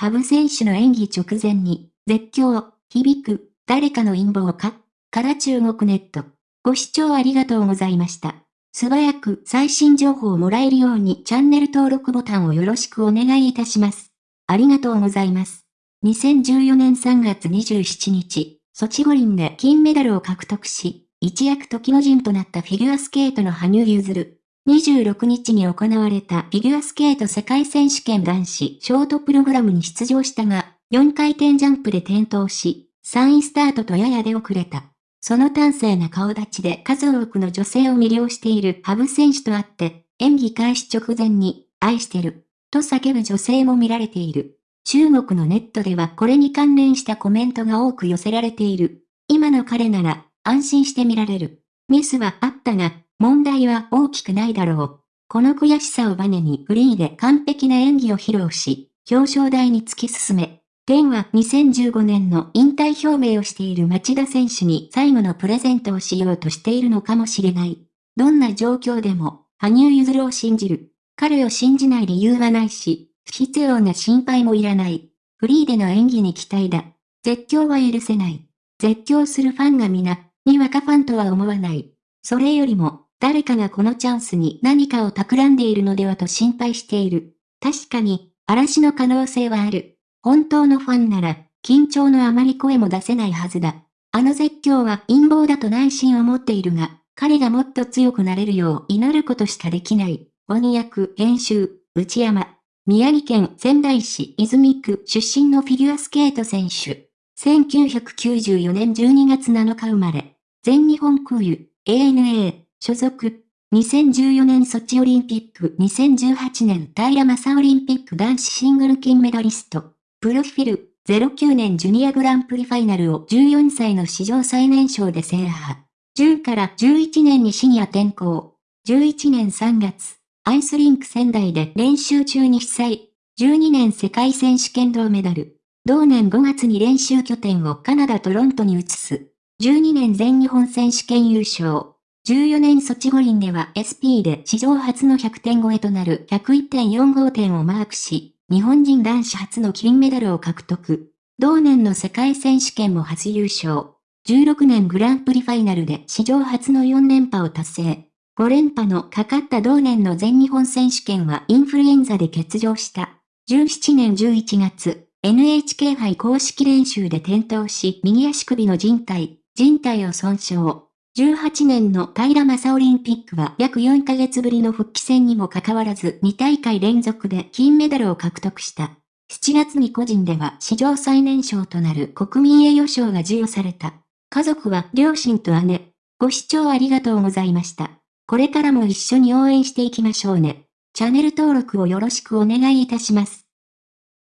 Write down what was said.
羽生選手の演技直前に、絶叫、響く、誰かの陰謀かから中国ネット。ご視聴ありがとうございました。素早く最新情報をもらえるようにチャンネル登録ボタンをよろしくお願いいたします。ありがとうございます。2014年3月27日、ソチ五輪で金メダルを獲得し、一躍時の陣となったフィギュアスケートの羽生結弦。26日に行われたフィギュアスケート世界選手権男子ショートプログラムに出場したが、4回転ジャンプで転倒し、3位スタートとやや出遅れた。その端正な顔立ちで数多くの女性を魅了している羽生選手とあって、演技開始直前に、愛してる、と叫ぶ女性も見られている。中国のネットではこれに関連したコメントが多く寄せられている。今の彼なら、安心して見られる。ミスはあったが、問題は大きくないだろう。この悔しさをバネにフリーで完璧な演技を披露し、表彰台に突き進め、天は2015年の引退表明をしている町田選手に最後のプレゼントをしようとしているのかもしれない。どんな状況でも、羽生結弦を信じる。彼を信じない理由はないし、不必要な心配もいらない。フリーでの演技に期待だ。絶叫は許せない。絶叫するファンが皆、にわかファンとは思わない。それよりも、誰かがこのチャンスに何かを企んでいるのではと心配している。確かに、嵐の可能性はある。本当のファンなら、緊張のあまり声も出せないはずだ。あの絶叫は陰謀だと内心を持っているが、彼がもっと強くなれるよう祈ることしかできない。鬼役編集、内山。宮城県仙台市泉区出身のフィギュアスケート選手。1994年12月7日生まれ。全日本空輸、ANA、所属。2014年ソチオリンピック、2018年平正オリンピック男子シングル金メダリスト。プロフィル、09年ジュニアグランプリファイナルを14歳の史上最年少で制覇。10から11年にシニア転校。11年3月、アイスリンク仙台で練習中に被災。12年世界選手権銅メダル。同年5月に練習拠点をカナダ・トロントに移す。12年全日本選手権優勝。14年ソチ五輪では SP で史上初の100点超えとなる101.45点をマークし、日本人男子初の金メダルを獲得。同年の世界選手権も初優勝。16年グランプリファイナルで史上初の4連覇を達成。5連覇のかかった同年の全日本選手権はインフルエンザで欠場した。17年11月、NHK 杯公式練習で転倒し右足首の人体、人体を損傷。18年の平正オリンピックは約4ヶ月ぶりの復帰戦にもかかわらず2大会連続で金メダルを獲得した。7月に個人では史上最年少となる国民栄誉賞が授与された。家族は両親と姉。ご視聴ありがとうございました。これからも一緒に応援していきましょうね。チャンネル登録をよろしくお願いいたします。